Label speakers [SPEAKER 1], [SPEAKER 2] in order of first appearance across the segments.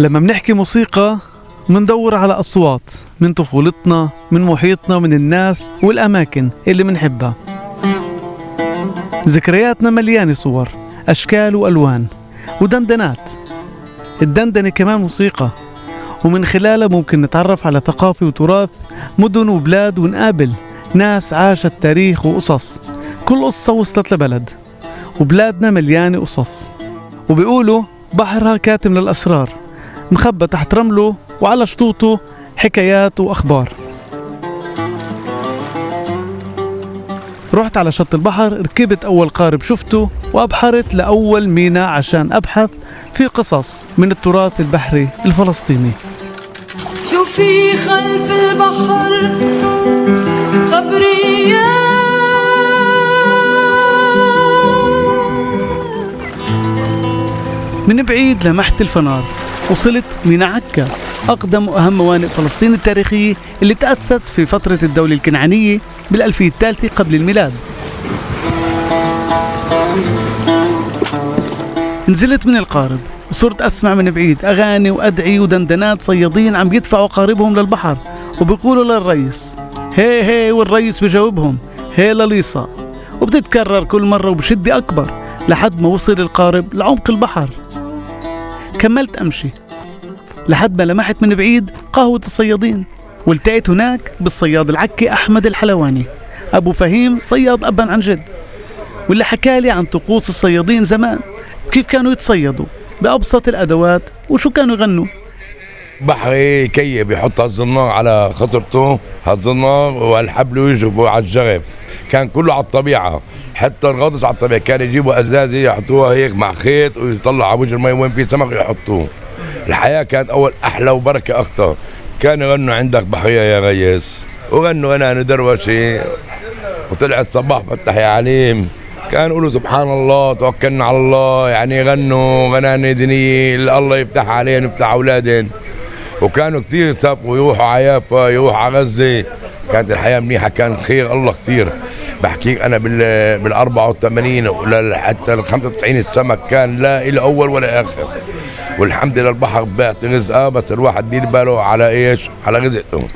[SPEAKER 1] لما بنحكي موسيقى مندور على أصوات من طفولتنا من محيطنا من الناس والأماكن اللي منحبها. ذكرياتنا مليانة صور أشكال وألوان ودندنات. الدندنة كمان موسيقى ومن خلالها ممكن نتعرف على ثقافة وتراث مدن وبلاد ونقابل ناس عاشت تاريخ وقصص. كل قصة وصلت لبلد وبلادنا مليانة قصص. وبيقولوا بحرها كاتم للأسرار. مخبى تحت رمله وعلى شطوطه حكايات وأخبار. رحت على شط البحر ركبت أول قارب شفته وأبحرت لأول ميناء عشان أبحث في قصص من التراث البحري الفلسطيني.
[SPEAKER 2] شو في خلف البحر؟ خبريات
[SPEAKER 1] من بعيد لمحت الفنار. وصلت من عكا أقدم وأهم موانئ فلسطين التاريخية اللي تأسس في فترة الدولة الكنعانية بالألفية الثالثة قبل الميلاد. نزلت من القارب وصرت أسمع من بعيد أغاني وأدعي ودندنات صيادين عم يدفعوا قاربهم للبحر وبيقولوا للرئيس هي هي والرئيس بجاوبهم هي لليصا. وبتتكرر كل مرة وبشدة أكبر لحد ما وصل القارب لعمق البحر. كملت أمشي. لحد ما لمحت من بعيد قهوة الصيادين والتقيت هناك بالصياد العكي أحمد الحلواني. أبو فهيم صياد أبا عن جد واللي حكالي عن طقوس الصيادين زمان وكيف كانوا يتصيدوا بأبسط الأدوات وشو كانوا يغنوا.
[SPEAKER 3] بحري كيف يحط هالزنار على خطرته هالزنار والحبل ويجربوا على الجرف. كان كله على الطبيعة. حتى الغطس على الطبيعة. كان يجيبوا أزازة يحطوها هيك مع خيط ويطلع على وجه المي وين في سمك يحطوه. الحياة كانت أول أحلى وبركة أكثر كانوا يغنوا عندك بحرية يا ريس وغنوا غناني دروشي. وطلع الصباح فتح يا عليم. كانوا يقولوا سبحان الله توكلنا على الله. يعني يغنوا غناني دينية الله يفتح عليهم يفتح أولادهم. وكانوا كثير يسافروا يروحوا على يافا يروحوا على غزة. كانت الحياة منيحة كان خير الله كثير بحكيك أنا بال بال 84 ولا حتى ال 95 السمك كان لا إلى أول ولا آخر. والحمد لله البحر بيعطي رزقه بس الواحد دير باله على إيش؟ على رزقته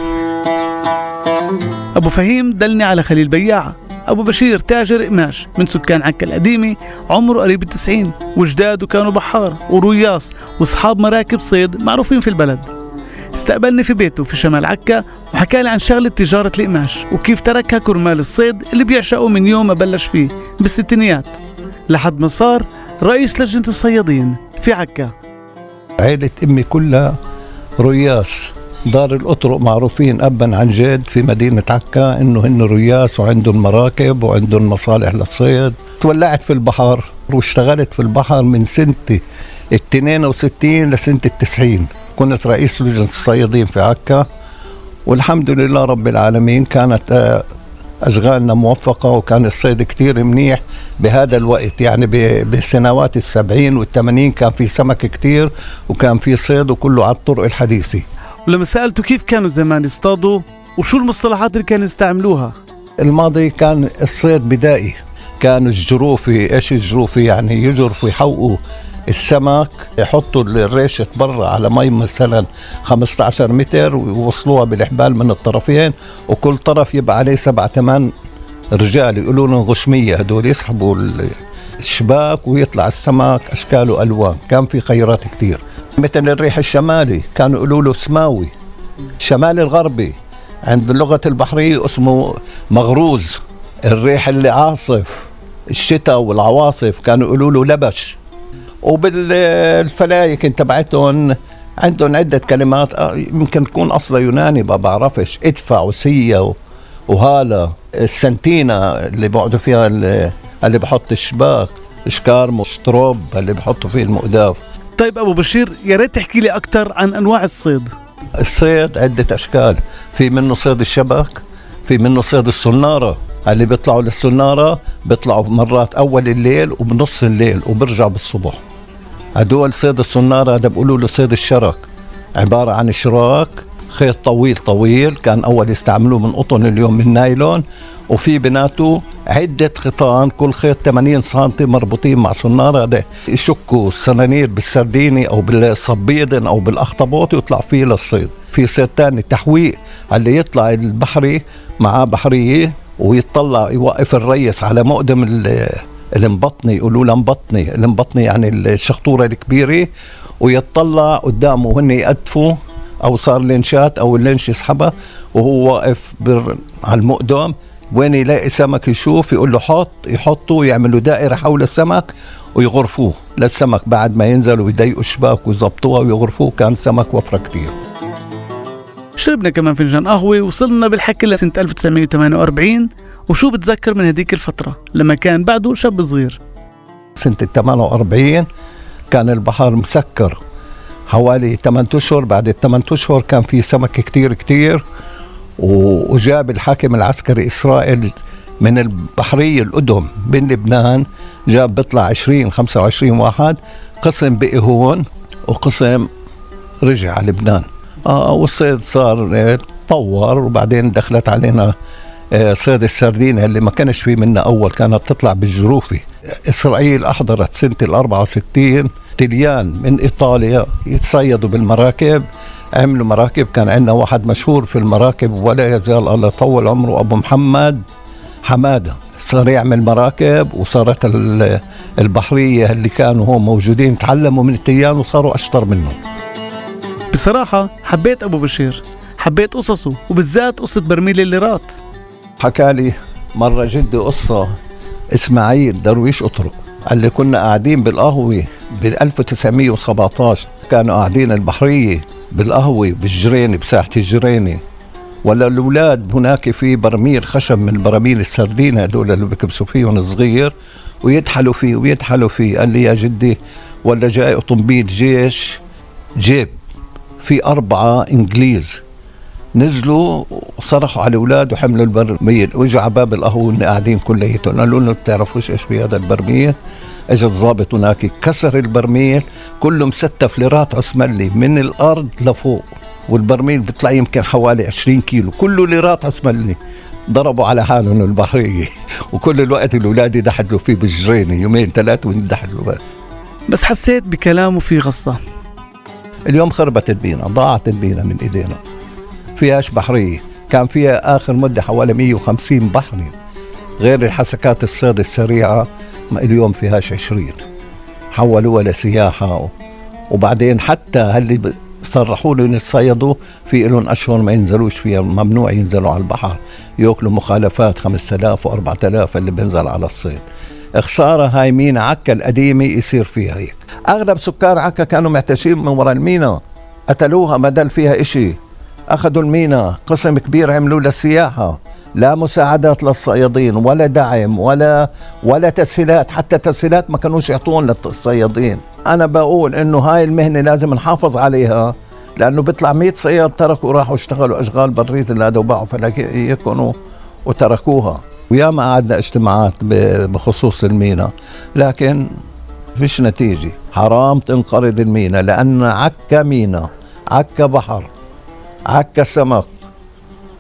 [SPEAKER 1] أبو فهيم دلني على خليل بياعة أبو بشير تاجر قماش من سكان عكا القديمة عمره قريب التسعين. وجداده كانوا بحار ورياص وأصحاب مراكب صيد معروفين في البلد. استقبلني في بيته في شمال عكا وحكى لي عن شغلة تجارة القماش وكيف تركها كرمال الصيد اللي بيعشقه من يوم ما بلش فيه بالستينيات. لحد ما صار رئيس لجنة الصيادين في عكا.
[SPEAKER 4] عيلة أمي كلها رياس. دار الأطرق معروفين أبا عن جد في مدينة عكا إنه هن رياس وعندهم مراكب وعندهم مصالح للصيد. تولعت في البحر واشتغلت في البحر من سنة ال 62 لسنة التسعين. كنت رئيس لجنة الصيادين في عكا والحمد لله رب العالمين كانت آه، أشغالنا موفقة وكان الصيد كتير منيح بهذا الوقت. يعني بسنوات السبعين والثمانين كان في سمك كتير وكان في صيد وكله على الطرق الحديثة.
[SPEAKER 1] ولما سألته كيف كانوا زمان يصطادوا وشو المصطلحات اللي كانوا يستعملوها؟
[SPEAKER 4] الماضي كان الصيد بدائي. كانوا الجروفي إيش الجروفي؟ يعني يجرفوا يحوطوا السمك يحطوا الريشة برا على مي مثلا 15 متر ويوصلوها بالحبال من الطرفين وكل طرف يبقى عليه سبعة ثمان رجال يقولوا لهم غشمية هدول يسحبوا الشباك ويطلع السمك أشكال وألوان. كان في خيرات كثير مثل الريح الشمالي كانوا يقولوا له سماوي. الشمالي الغربي عند اللغة البحرية اسمه مغروز. الريح اللي عاصف الشتاء والعواصف كانوا يقولوا له لبش. وبالفلايك تبعتهم عندهم عدة كلمات آه، يمكن تكون أصلا يوناني ما بعرفش إدفع وسية وهالة السنتينا اللي بقعدوا فيها اللي, بحط الشباك شكارمو شتروب اللي بحطوا فيه المؤداف
[SPEAKER 1] طيب أبو بشير يا ريت تحكي لي أكثر عن أنواع الصيد.
[SPEAKER 4] الصيد عدة أشكال في منه صيد الشبك في منه صيد الصنارة اللي بيطلعوا للصنارة بيطلعوا مرات أول الليل وبنص الليل وبرجعوا بالصبح. هدول صيد الصنارة هذا بيقولوا له صيد الشرك عبارة عن شراك خيط طويل طويل كان أول يستعملوه من قطن اليوم من نايلون. وفي بناته عدة خيطان كل خيط 80 سم مربوطين مع صنارة. هذا يشكوا السنانير بالسرديني أو بالصبيد أو بالأخطبوط ويطلع فيه للصيد. في صيد تاني تحويق اللي يطلع البحري معاه بحرية ويطلع يوقف الريس على مقدم المبطني يقولوا له مبطني المبطني يعني الشخطورة الكبيرة ويطلع قدامه وهن يقدفوا أو صار لينشات أو اللينش يسحبها وهو واقف بر على المقدم وين يلاقي سمك يشوف يقول له حط يحطوا يعملوا دائرة حول السمك ويغرفوه للسمك بعد ما ينزلوا ويضيقوا الشباك ويظبطوها ويغرفوه. كان سمك وفرة كثير
[SPEAKER 1] شربنا كمان فنجان قهوة وصلنا بالحكي لسنة 1948 وشو بتذكر من هديك الفترة؟ لما كان بعده شاب صغير.
[SPEAKER 4] سنة ال 48 كان البحر مسكر. حوالي 8 أشهر بعد ال 8 أشهر كان في سمك كتير كتير وجاب الحاكم العسكري إسرائيل من البحرية القدم من لبنان جاب بيطلع 20 25 واحد قسم بقي هون وقسم رجع على لبنان. آه والصيد صار آه، تطور وبعدين دخلت علينا آه، صيد السردينة اللي ما كانش في منا أول كانت تطلع بالجروفي. إسرائيل أحضرت سنة ال 64 تليان من إيطاليا يتصيدوا بالمراكب. عملوا مراكب كان عندنا واحد مشهور في المراكب ولا يزال الله يطول عمره أبو محمد حمادة. صار يعمل مراكب وصارت ال- البحرية اللي كانوا هم موجودين تعلموا من التليان وصاروا أشطر منهم.
[SPEAKER 1] بصراحة حبيت أبو بشير حبيت قصصه وبالذات قصة برميل الليرات.
[SPEAKER 4] حكى لي مرة جدي قصة إسماعيل درويش أطرق قال لي كنا قاعدين بالقهوة بال 1917 كانوا قاعدين البحرية بالقهوة بالجرينة بساحة الجرينة. ولا الأولاد هناك في برميل خشب من براميل السردين هدول اللي بكبسوا فيهم صغير ويدحلوا فيه ويدحلوا فيه. قال لي يا جدي ولا جاي أوتومبيل جيش؟ جيب في أربعة إنجليز نزلوا وصرخوا على الأولاد وحملوا البرميل. وإجوا على باب القهوه قاعدين كليتهم. قالوا لهم بتعرفوش إيش في هذا البرميل؟ اجى الضابط هناك كسر البرميل. كله مستف ليرات عثملي من الأرض لفوق. والبرميل بيطلع يمكن حوالي 20 كيلو. كله ليرات عثملي ضربوا على حالهم البحرية. وكل الوقت الأولاد يدحدلوا فيه بالجرينة. يومين ثلاثة ويندحدلوا بس.
[SPEAKER 1] بس حسيت بكلامه في غصة.
[SPEAKER 4] اليوم خربت البينا ضاعت البينا من إيدينا. فيهاش بحرية. كان فيها آخر مدة حوالي 150 بحري غير الحسكات الصيد السريعة ما اليوم فيهاش 20 حولوها لسياحة. و- وبعدين حتى هاللي صرحوا لهم يتصيدوا في لهم أشهر ما ينزلوش فيها ممنوع ينزلوا على البحر. يأكلوا مخالفات 5000 و4000 اللي بينزل على الصيد. خسارة هاي مينا عكا القديمة يصير فيها هيك. أغلب سكان عكا كانوا معتشين من وراء المينا. قتلوها ما دل فيها إشي. اخذوا المينا قسم كبير عملوا للسياحه لا مساعدات للصيادين ولا دعم ولا ولا تسهيلات. حتى تسهيلات ما كانوش يعطون للصيادين. أنا بقول إنه هاي المهنة لازم نحافظ عليها لأنه بيطلع 100 صياد تركوا وراحوا اشتغلوا أشغال برية هذا وباعوا فلاكيكم وتركوها. وياما قعدنا اجتماعات بخصوص المينا. لكن فيش نتيجة. حرام تنقرض المينا لأن عكا مينا عكا بحر. عكا سمك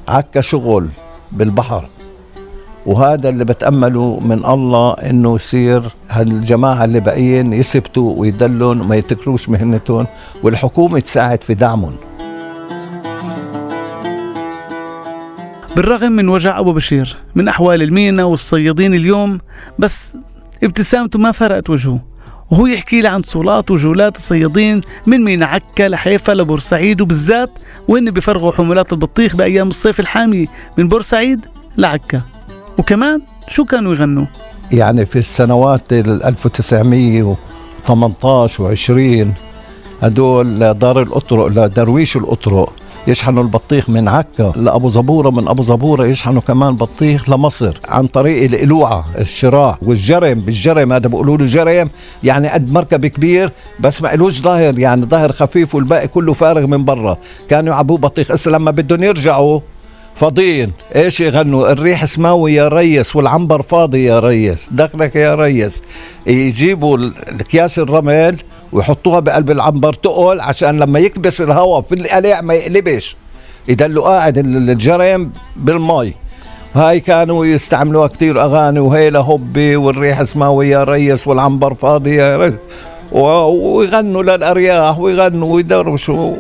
[SPEAKER 4] عكا شغل بالبحر. وهذا اللي بتأمله من الله إنه يصير هالجماعة اللي باقيين يثبتوا ويدلون وما يتكروش مهنتهم والحكومة تساعد في دعمهم.
[SPEAKER 1] بالرغم من وجع أبو بشير من أحوال المينا والصيادين اليوم بس ابتسامته ما فرقت وجهه. وهو يحكي لي عن صولات وجولات الصيادين من مينا عكا لحيفا لبورسعيد وبالذات وين بيفرغوا حمولات البطيخ بأيام الصيف الحامي من بورسعيد لعكا. وكمان شو كانوا يغنوا؟
[SPEAKER 4] يعني في السنوات ال 1918 و20 هدول دار الأطرق لدرويش الأطرق. يشحنوا البطيخ من عكا لأبو زبورة من أبو زبورة يشحنوا كمان بطيخ لمصر عن طريق القلوعة الشراع والجرم بالجرم هذا بيقولوا له جرم يعني قد مركب كبير بس ما إلوش ظاهر يعني ظاهر خفيف والباقي كله فارغ من برا. كانوا يعبوه بطيخ. هسه لما بدهم يرجعوا فاضيين. إيش يغنوا؟ الريح سماوي يا ريس والعنبر فاضي يا ريس. دخلك يا ريس. يجيبوا ال- الأكياس الرمل ويحطوها بقلب العنبر تقل عشان لما يكبس الهواء في القلع ما يقلبش. يدلوا قاعد الجرم بالمي. هاي كانوا يستعملوها كتير أغاني وهيلا هبي والريح اسمها يا ريس والعنبر فاضي. يا ريس ويغنوا للأرياح ويغنوا ويدرشوا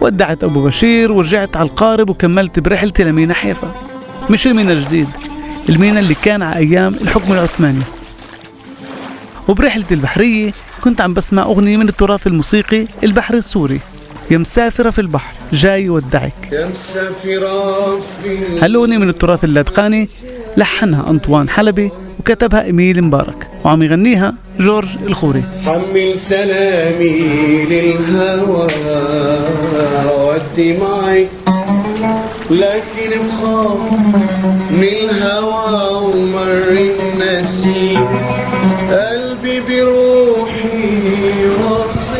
[SPEAKER 1] ودعت أبو بشير ورجعت على القارب وكملت برحلتي لمينا حيفا. مش المينا الجديد المينا اللي كان على أيام الحكم العثماني. وبرحلتي البحرية كنت عم بسمع أغنية من التراث الموسيقي البحر السوري. يا مسافرة في البحر جاي في هالأغنية من التراث اللادقاني لحنها أنطوان حلبي وكتبها إميل مبارك وعم يغنيها جورج الخوري.
[SPEAKER 5] حمل سلامي للهوى ودي معي. لكن بخاف من الهوى ومر النسيم.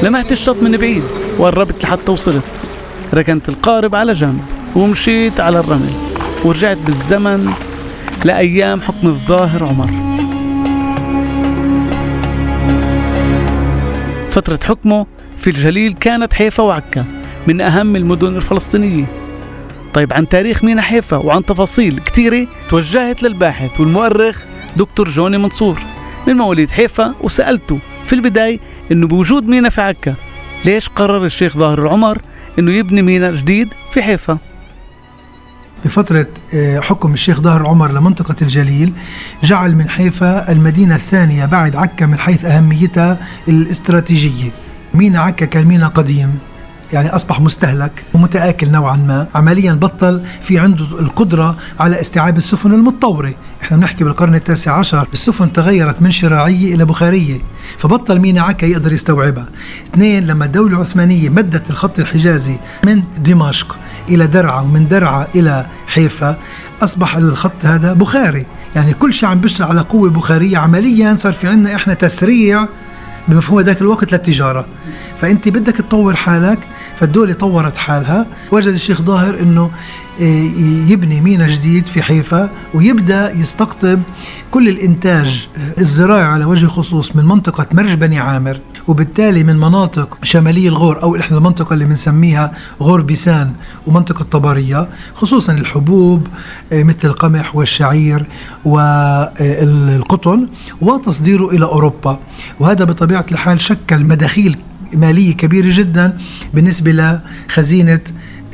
[SPEAKER 1] لمحت الشط من بعيد وقربت لحتى وصلت. ركنت القارب على جنب ومشيت على الرمل. ورجعت بالزمن لأيام حكم الظاهر عمر. فترة حكمه في الجليل كانت حيفا وعكا من أهم المدن الفلسطينية. طيب عن تاريخ مينا حيفا وعن تفاصيل كثيرة توجهت للباحث والمؤرخ دكتور جوني منصور من مواليد حيفا وسألته في البداية إنه بوجود مينا في عكا. ليش قرر الشيخ ظاهر العمر إنه يبني ميناء جديد في حيفا؟
[SPEAKER 6] بفترة آه، حكم الشيخ ظاهر العمر لمنطقة الجليل جعل من حيفا المدينة الثانية بعد عكا من حيث أهميتها الاستراتيجية. ميناء عكا كان ميناء قديم. يعني أصبح مستهلك ومتآكل نوعا ما. عمليا بطل في عنده القدرة على استيعاب السفن المتطورة. إحنا بنحكي بالقرن التاسع عشر. السفن تغيرت من شراعية إلى بخارية فبطل مينا عكا يقدر يستوعبها. اثنين لما الدولة العثمانية مدت الخط الحجازي من دمشق إلى درعا ومن درعا إلى حيفا أصبح الخط هذا بخاري. يعني كل شيء عم بيشتغل على قوة بخارية. عمليا صار في عندنا إحنا تسريع بمفهوم ذاك الوقت للتجارة. فأنت بدك تطور حالك فالدولة طورت حالها. وجد الشيخ ظاهر أنه آه، يبني ميناء جديد في حيفا ويبدأ يستقطب كل الإنتاج الزراعي على وجه خصوص من منطقة مرج بني عامر. وبالتالي من مناطق شمالي الغور أو إحنا المنطقة اللي بنسميها غور بيسان ومنطقة طبرية خصوصا الحبوب آه، مثل القمح والشعير والقطن وتصديره إلى أوروبا. وهذا بطبيعة الحال شكل مداخيل مالية كبيرة جدا بالنسبة لخزينة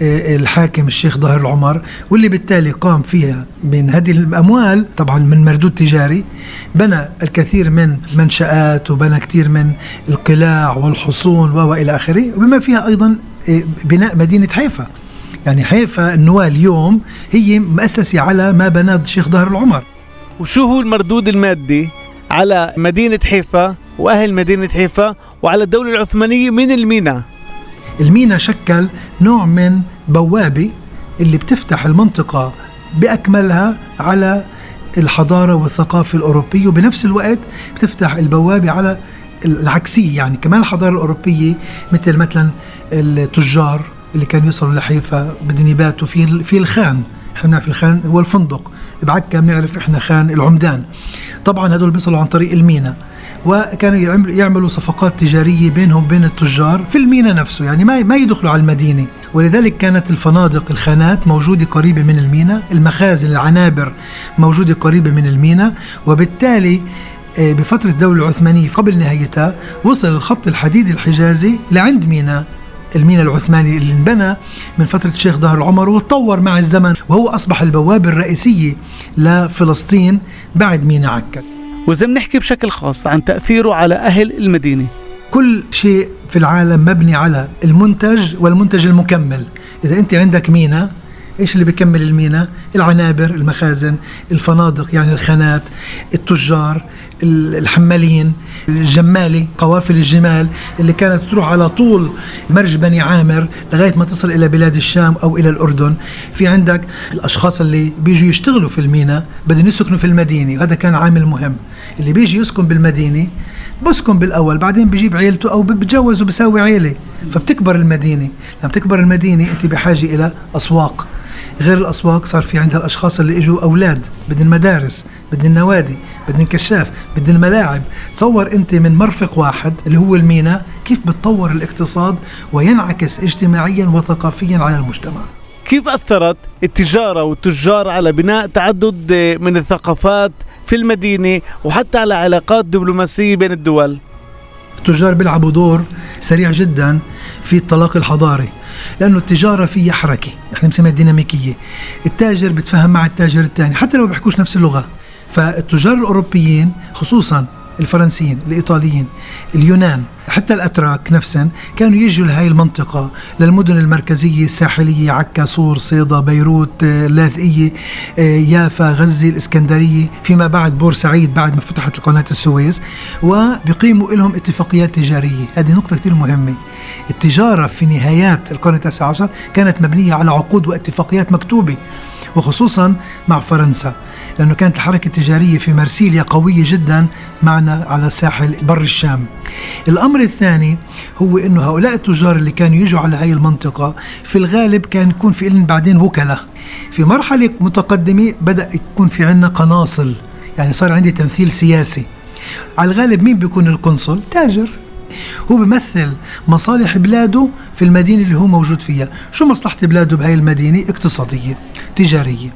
[SPEAKER 6] الحاكم الشيخ ظاهر العمر واللي بالتالي قام فيها من هذه الأموال طبعا من مردود تجاري بنى الكثير من منشآت وبنى كثير من القلاع والحصون وإلى آخره وبما فيها أيضا آه، بناء مدينة حيفا. يعني حيفا النواة اليوم هي مؤسسة على ما بناه الشيخ ظاهر العمر.
[SPEAKER 1] وشو هو المردود المادي على مدينة حيفا وأهل مدينة حيفا وعلى الدولة العثمانية من المينا
[SPEAKER 6] المينا شكل نوع من بوابة اللي بتفتح المنطقة بأكملها على الحضارة والثقافة الأوروبية وبنفس الوقت بتفتح البوابة على العكسية. يعني كمان الحضارة الأوروبية مثل مثلا التجار اللي كانوا يوصلوا لحيفا بدهم يباتوا في في الخان. إحنا بنعرف الخان هو الفندق. بعكا بنعرف إحنا خان العمدان. طبعا هدول بيصلوا عن طريق المينا. وكانوا يعملوا صفقات تجارية بينهم وبين التجار في المينا نفسه يعني ما ما يدخلوا على المدينة. ولذلك كانت الفنادق الخانات موجودة قريبة من المينا المخازن العنابر موجودة قريبة من المينا. وبالتالي آه، بفترة الدولة العثمانية قبل نهايتها وصل الخط الحديدي الحجازي لعند مينا. المينا العثماني اللي انبنى من فترة الشيخ ظهر العمر وتطور مع الزمن وهو أصبح البوابة الرئيسية لفلسطين بعد مينا عكا.
[SPEAKER 1] وإذا بنحكي بشكل خاص عن تأثيره على أهل المدينة.
[SPEAKER 6] كل شيء في العالم مبني على المنتج والمنتج المكمل. إذا أنت عندك مينا إيش اللي بيكمل المينا؟ العنابر، المخازن، الفنادق يعني الخانات، التجار، الحمالين، الجمالي، قوافل الجمال اللي كانت تروح على طول مرج بني عامر لغاية ما تصل إلى بلاد الشام أو إلى الأردن، في عندك الأشخاص اللي بيجوا يشتغلوا في المينا بدهم يسكنوا في المدينة، وهذا كان عامل مهم، اللي بيجي يسكن بالمدينة بسكن بالأول بعدين بجيب عيلته أو بتجوز وبساوي عيلة. فبتكبر المدينة. لما تكبر المدينة أنت بحاجة إلى أسواق. غير الأسواق صار في عندها الأشخاص اللي إجوا أولاد بدهم مدارس بدهم نوادي بدهم كشاف بدهم ملاعب. تصور أنت من مرفق واحد اللي هو المينا كيف بتطور الاقتصاد وينعكس اجتماعيا وثقافيا على المجتمع؟
[SPEAKER 1] كيف أثرت التجارة والتجار على بناء تعدد من الثقافات في المدينة وحتى على علاقات دبلوماسية بين الدول؟
[SPEAKER 6] التجار بيلعبوا دور سريع جدا في التلاقي الحضاري. لأنه التجارة فيها حركة. إحنا بنسميها ديناميكيه التاجر بتفهم مع التاجر الثاني حتى لو بيحكوش نفس اللغة. فالتجار الأوروبيين خصوصا الفرنسيين الإيطاليين اليونان حتى الأتراك نفسهم كانوا يجوا لهي المنطقة للمدن المركزية الساحلية عكا صور صيدا بيروت آه، لاذقية آه، يافا غزة الإسكندرية فيما بعد بورسعيد بعد ما فتحت قناة السويس وبيقيموا لهم اتفاقيات تجارية. هذه نقطة كثير مهمة. التجارة في نهايات القرن التاسع عشر كانت مبنية على عقود واتفاقيات مكتوبة وخصوصا مع فرنسا لأنه كانت الحركة التجارية في مرسيليا قوية جدا معنا على ساحل بر الشام. الأمر الثاني هو أنه هؤلاء التجار اللي كانوا يجوا على هاي المنطقة في الغالب كان يكون في لهم بعدين وكلاء في مرحلة متقدمة بدأ يكون في عندنا قناصل يعني صار عندي تمثيل سياسي. على الغالب مين بيكون القنصل؟ تاجر. هو بيمثل مصالح بلاده في المدينة اللي هو موجود فيها. شو مصلحة بلاده بهاي المدينة؟ اقتصادية تجارية.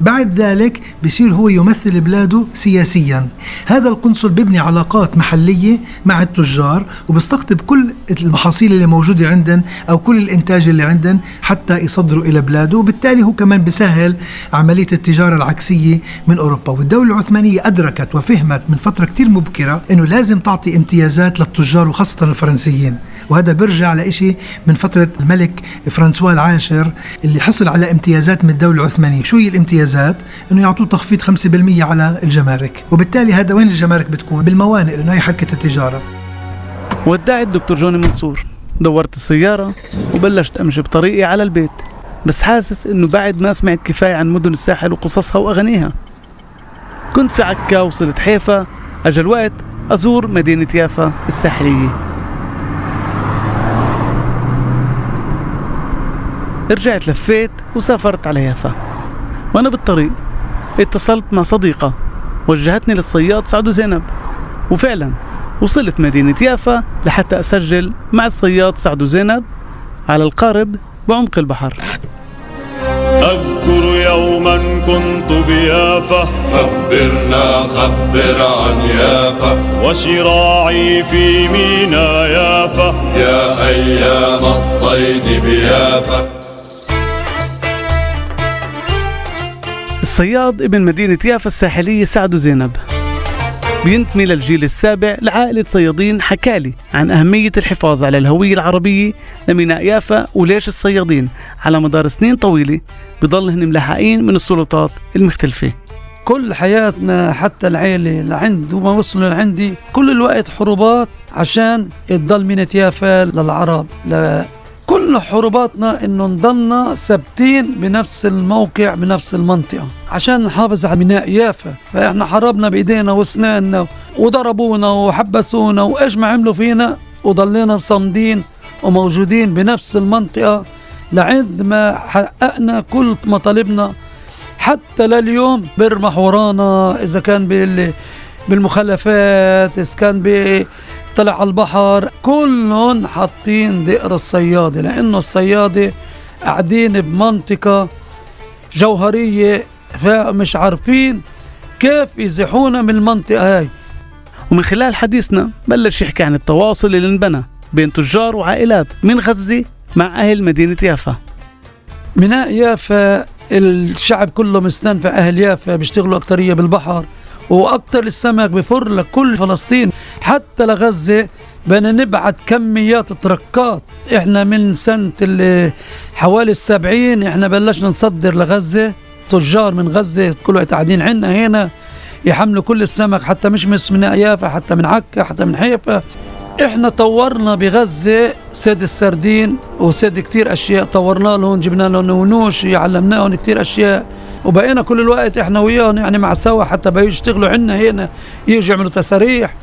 [SPEAKER 6] بعد ذلك بصير هو يمثل بلاده سياسيا. هذا القنصل بيبني علاقات محلية مع التجار وبيستقطب كل المحاصيل اللي موجودة عندن أو كل الإنتاج اللي عندن حتى يصدروا إلى بلاده. وبالتالي هو كمان بسهل عملية التجارة العكسية من أوروبا. والدولة العثمانية أدركت وفهمت من فترة كتير مبكرة أنه لازم تعطي امتيازات للتجار وخاصة الفرنسيين. وهذا بيرجع لإشي من فترة الملك فرانسوا العاشر اللي حصل على امتيازات من الدولة العثمانية. شو هي الامتيازات؟ إنه يعطوه تخفيض 5% على الجمارك. وبالتالي هذا وين الجمارك بتكون؟ بالموانئ لأنه هي حركة التجارة.
[SPEAKER 1] ودعت الدكتور جوني منصور. دورت السيارة وبلشت أمشي بطريقي على البيت. بس حاسس إنه بعد ما سمعت كفاية عن مدن الساحل وقصصها وأغانيها. كنت في عكا وصلت حيفا. أجا الوقت أزور مدينة يافا الساحلية. رجعت لفيت وسافرت على يافا. وأنا بالطريق اتصلت مع صديقة وجهتني للصياد سعد زينب وفعلا وصلت مدينة يافا لحتى أسجل مع الصياد سعد زينب على القارب بعمق البحر.
[SPEAKER 7] أذكر يوما كنت بيافا.
[SPEAKER 8] خبرنا خبر عن يافا.
[SPEAKER 7] وشراعي في مينا يافا.
[SPEAKER 8] يا أيام الصيد بيافا.
[SPEAKER 1] الصياد ابن مدينة يافا الساحلية سعد زينب بينتمي للجيل السابع لعائلة صيادين حكالي عن أهمية الحفاظ على الهوية العربية لميناء يافا وليش الصيادين على مدار سنين طويلة بضلهن ملحقين من السلطات المختلفة.
[SPEAKER 9] كل حياتنا حتى العيلة لعند وما وصلوا لعندي كل الوقت حروبات عشان تضل ميناء يافا للعرب كل حروباتنا إنه نضلنا ثابتين بنفس الموقع بنفس المنطقة. عشان نحافظ على ميناء يافا. فإحنا حاربنا بإيدينا وأسناننا وضربونا وحبسونا وإيش ما عملوا فينا وضلينا صامدين وموجودين بنفس المنطقة لعند ما حققنا كل مطالبنا. حتى لليوم بيرمح ورانا إذا كان بالمخلفات إذا كان طلع على البحر كلهم حاطين دقر الصيادة لأنه الصيادة قاعدين بمنطقة جوهرية فمش عارفين كيف يزحونا من المنطقة هاي.
[SPEAKER 1] ومن خلال حديثنا بلش يحكي عن التواصل اللي انبنى بين تجار وعائلات من غزة مع أهل مدينة يافا.
[SPEAKER 9] ميناء يافا الشعب كله مستنفع أهل يافا بيشتغلوا أكترية بالبحر. وأكثر السمك بفر لكل فلسطين حتى لغزة بدنا نبعت كميات تركات. إحنا من سنة حوالي السبعين إحنا بلشنا نصدر لغزة. تجار من غزة كل وقت قاعدين عنا هنا يحملوا كل السمك حتى مش بس من يافا حتى من عكا حتى من حيفا. إحنا طورنا بغزة سيد السردين وسيد كتير أشياء طورنا لهم جبنا لهم ونوش علمناهم كتير أشياء. وبقينا كل الوقت إحنا وياهم يعني مع سوا حتى بيجوا يشتغلوا عندنا هنا يجوا يعملوا تساريح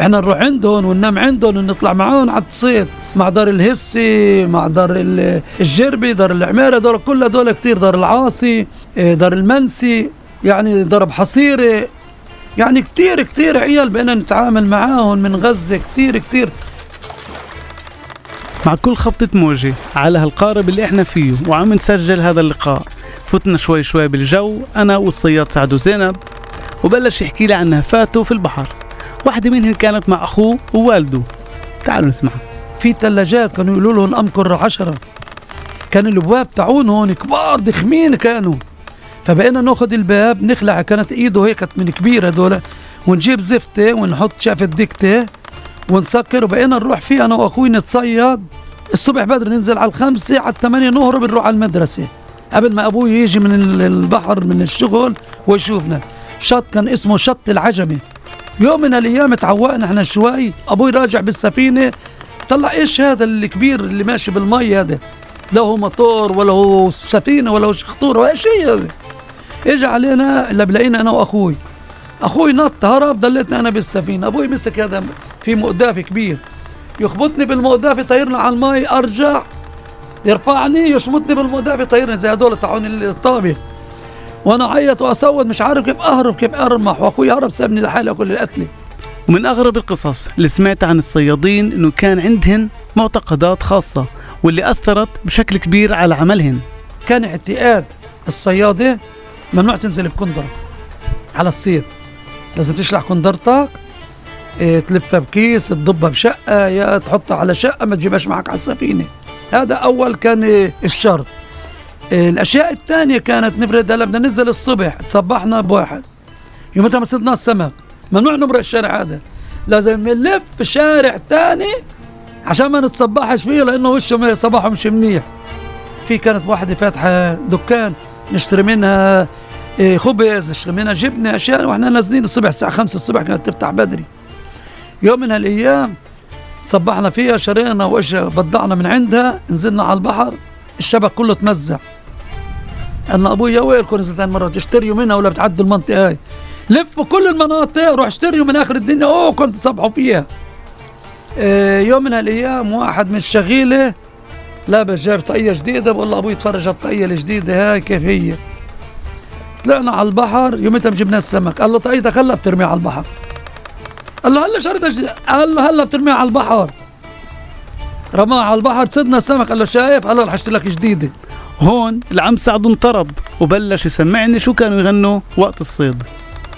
[SPEAKER 9] إحنا نروح عندهم وننام عندهم ونطلع معاهم على الصيد مع دار الهسي مع دار الجربي دار العمارة دول كلها دول كتير دار العاصي إيه، دار المنسي يعني ضرب حصيرة. يعني كتير كتير عيال بقينا نتعامل معاهم من غزة كتير كتير.
[SPEAKER 1] مع كل خبطة موجة على هالقارب اللي إحنا فيه وعم نسجل هذا اللقاء. فتنا شوي شوي بالجو أنا والصياد سعد وزينب وبلش يحكي لي عن نهفاته في البحر. واحدة منهن كانت مع أخوه ووالده تعالوا نسمع.
[SPEAKER 9] في ثلاجات كانوا يقولوا لهم أمكر عشرة. كان الابواب تاعون هون كبار ضخمين كانوا. فبقينا ناخذ الباب نخلع كانت إيده هيك من كبيره هذول ونجيب زفته ونحط شافه دكته ونسكر وبقينا نروح فيه أنا وأخوي نتصيد. الصبح بدري ننزل على الخمسة على الثمانية نهرب نروح على المدرسة. قبل ما أبوي يجي من ال- البحر من الشغل ويشوفنا. شط كان اسمه شط العجمي. يوم من الأيام تعوقنا إحنا شوي أبوي راجع بالسفينة طلع إيش هذا الكبير اللي ماشي بالمي هذا؟ لا هو موتور ولا هو سفينة ولا هو خطورة ولا شيء هذا. اجى علينا اللي بلاقينا أنا وأخوي. أخوي نط هرب ضليتنا أنا بالسفينة. أبوي مسك هذا في مقداف كبير. يخبطني بالمقداف يطيرنا على المي أرجع. يرفعني يشمطني بالمقداف يطيرني زي هدول تاعون الطابة وأنا عيط واصوت مش عارف كيف أهرب كيف أرمح. وأخوي هرب سابني لحالي كل القتله
[SPEAKER 1] ومن أغرب القصص اللي سمعت عن الصيادين إنه كان عندهن معتقدات خاصة واللي أثرت بشكل كبير على عملهن.
[SPEAKER 9] كان اعتقاد الصيادة ممنوع تنزل بكندرة على الصيد. لازم تشلح كندرتك إيه، تلفها بكيس تضبها بشقة يا تحطها على شقة ما تجيبهاش معك على السفينة. هذا أول كان الشرط. الأشياء الثانية كانت نفرد هلا بدنا ننزل الصبح تصبحنا بواحد. يومتها ما صدنا السمك ممنوع نمرق الشارع هذا. لازم نلف شارع تاني عشان ما نتصبحش فيه لأنه وشه صباحه مش منيح. في كانت واحدة فاتحة دكان نشتري منها إيه، خبز نشتري منها جبنة أشياء وإحنا نازلين الصبح الساعة خمسة الصبح كانت تفتح بدري. يوم من هالأيام صبحنا فيها شرينا وإيش بضعنا من عندها نزلنا على البحر الشبك كله تمزع أنا أبوي يا ويلكم نزلت مرة تشتريوا منها ولا بتعدوا المنطقة هاي؟ لفوا كل المناطق روح اشتريوا من آخر الدنيا. أوه كنت تصبحوا فيها. إيه، يوم من هالأيام واحد من الشغيلة لابس جايب طاقية جديدة بقول له أبوي اتفرج على الطاقية الجديدة هاي كيف هي؟ طلعنا على البحر يومتها جبنا السمك. قال له طاقيتك هلا بترميها على البحر. قال له هلا جديدة قال له هلا بترميها على البحر. رماها على البحر صدنا السمك. قال له شايف؟ هلا رح أشتري لك جديدة.
[SPEAKER 1] هون العم سعد انطرب وبلش يسمعني شو كانوا يغنوا وقت الصيد.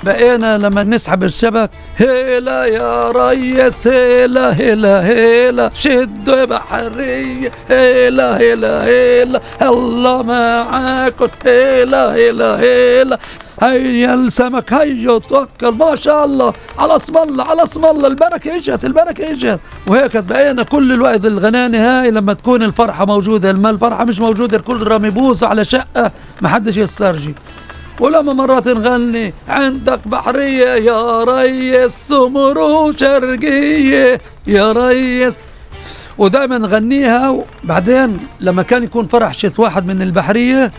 [SPEAKER 9] بقينا لما نسحب الشبك هيلا يا ريس هيلا هيلا هيلا. شدوا بحرية هيلا هيلا هيلا. الله معاكم هيلا هيلا هيلا. هيا السمك هيا توكل ما شاء الله. على اسم الله على اسم الله البركة إجت البركة إجت. وهيك بقينا كل الوقت الغنانة هاي لما تكون الفرحة موجودة. لما الفرحة مش موجودة الكل رامي بوس على شقة ما حدش يسترجي. ولما مرات نغني عندك بحرية يا ريس سمر شرقية يا ريس. ودائما نغنيها وبعدين لما كان يكون فرح شيت واحد من البحرية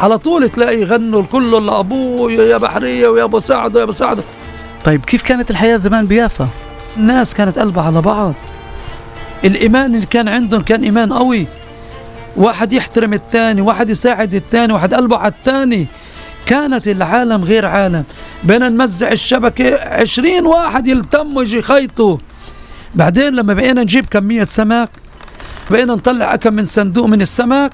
[SPEAKER 9] على طول تلاقي يغنوا الكل لأبوه يا بحرية ويا أبو سعد ويا أبو سعد.
[SPEAKER 1] طيب كيف كانت الحياة زمان بيافا؟
[SPEAKER 9] الناس كانت قلبها على بعض. الإيمان اللي كان عندهم كان إيمان قوي. واحد يحترم الثاني واحد يساعد الثاني واحد قلبه على الثاني كانت العالم غير عالم. بينا نمزع الشبكة عشرين واحد يلتموا يجي يخيطوا. بعدين لما بقينا نجيب كمية سمك بقينا نطلع كم من صندوق من السمك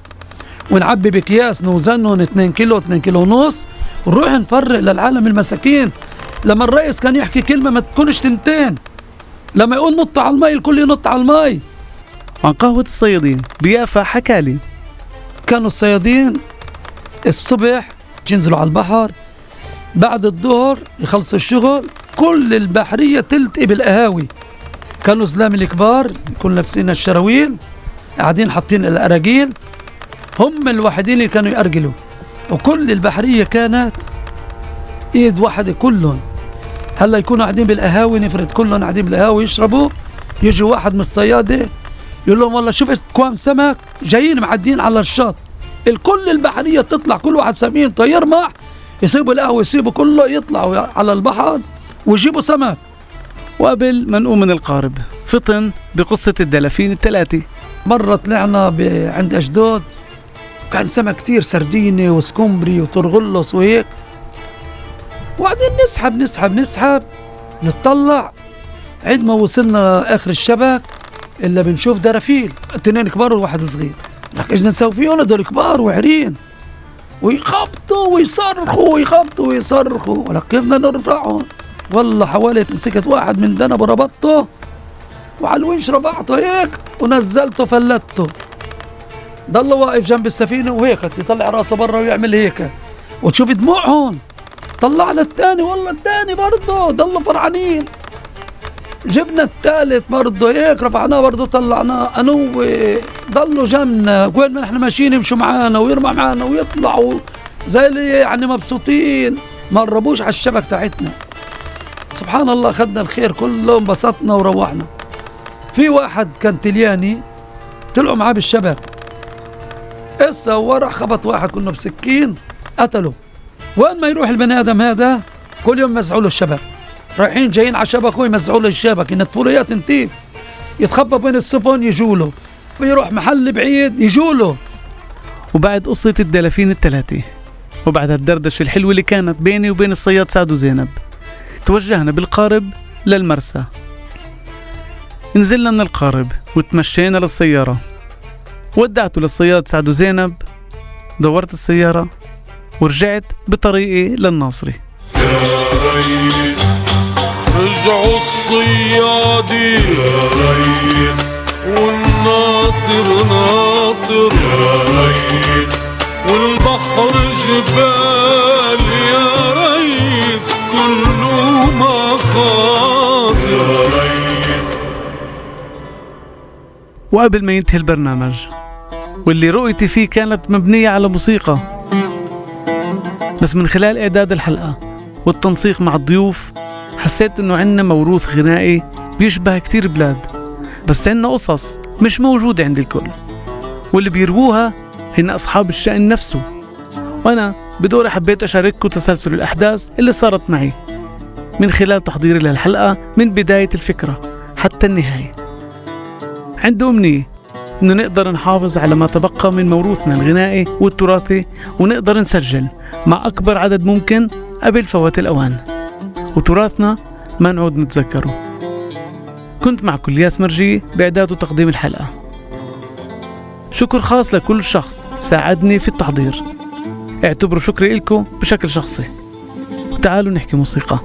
[SPEAKER 9] ونعبي بأكياس نوزنهم 2 كيلو 2 كيلو ونص ونروح نفرق للعالم المساكين. لما الرئيس كان يحكي كلمة ما تكونش تنتين لما يقول نط على المي الكل ينط على المي.
[SPEAKER 1] عن قهوة الصيادين بيافا حكالي
[SPEAKER 9] كانوا الصيادين الصبح ينزلوا على البحر بعد الظهر يخلصوا الشغل كل البحرية تلتقي بالقهاوي. كانوا زلام الكبار يكونوا لابسين الشراويل قاعدين حاطين الأراجيل. هم الوحيدين اللي كانوا يأرجلوا وكل البحرية كانت إيد واحدة كلهم. هلا يكونوا قاعدين بالقهاوي نفرض كلهم قاعدين بالقهاوي يشربوا يجي واحد من الصيادة يقول لهم والله شفت كوام سمك جايين معدين على الشط الكل البحرية تطلع كل واحد سمين يرمح يسيبوا القهوة يسيبوا كله يطلعوا على البحر ويجيبوا سمك.
[SPEAKER 1] وقبل ما نقوم من القارب فطن بقصة الدلافين الثلاثة.
[SPEAKER 9] مرة طلعنا عند أشدود كان سمك كتير سردينة وسكمبري وترغلص وهيك. وبعدين نسحب نسحب نسحب نطلع عند ما وصلنا آخر الشبك إلا بنشوف درافيل. اثنين كبار وواحد صغير. لك إيش نسوي فيهم؟ هدول كبار وعرين. ويخبطوا ويصرخوا ويخبطوا ويصرخوا. ولك كيف بدنا نرفعهم؟ والله حاولت مسكت واحد من دنب وربطته. وعلى الونش رفعته هيك ونزلته فلته ضل واقف جنب السفينة وهيك يطلع راسه برا ويعمل هيك. وتشوف دموعهم طلعنا الثاني والله الثاني برضه ضلوا فرحانين. جبنا الثالث برضه هيك رفعناه برضه طلعناه. أنا ضلوا جنبنا. وين ما نحن ماشيين يمشوا معانا ويرمى معانا ويطلعوا. زي اللي يعني مبسوطين ما قربوش على الشبك تاعتنا. سبحان الله اخذنا الخير كله انبسطنا وروحنا. في واحد كان تلياني طلعوا معاه بالشبك. هسه ورا خبط واحد كنا بسكين قتله. وين ما يروح البني آدم هذا كل يوم يمزعوا له الشبك. رايحين جايين على شبكه يمزعوا له الشبك. ينتفوا له اياه تنتيه يتخبى بين السفن يجوا له ويروح محل بعيد يجوا له
[SPEAKER 1] وبعد قصة الدلافين الثلاثة وبعد الدردشة الحلوة اللي كانت بيني وبين الصياد سعد وزينب توجهنا بالقارب للمرسى. نزلنا من القارب وتمشينا للسيارة. ودعته للصياد سعد وزينب دورت السيارة ورجعت بطريقي للناصري.
[SPEAKER 8] يا ريس رجعوا الصيادي. يا ريس والناطر ناطر. يا ريس والبحر جبال. يا ريس كله مخاطر
[SPEAKER 1] وقبل ما ينتهي البرنامج واللي رؤيتي فيه كانت مبنية على موسيقى بس من خلال إعداد الحلقة والتنسيق مع الضيوف حسيت إنه عنا موروث غنائي بيشبه كتير بلاد بس عنا قصص مش موجودة عند الكل واللي بيرووها هن أصحاب الشأن نفسه. وأنا بدوري حبيت أشارككم تسلسل الأحداث اللي صارت معي من خلال تحضيري للحلقة من بداية الفكرة حتى النهاية. عندي أمنية إنه نقدر نحافظ على ما تبقى من موروثنا الغنائي والتراثي ونقدر نسجل مع أكبر عدد ممكن قبل فوات الأوان. وتراثنا ما نعود نتذكره. كنت معكم الياس مرجي بإعداد وتقديم الحلقة. شكر خاص لكل شخص ساعدني في التحضير. اعتبروا شكري لكم بشكل شخصي. وتعالوا نحكي موسيقى.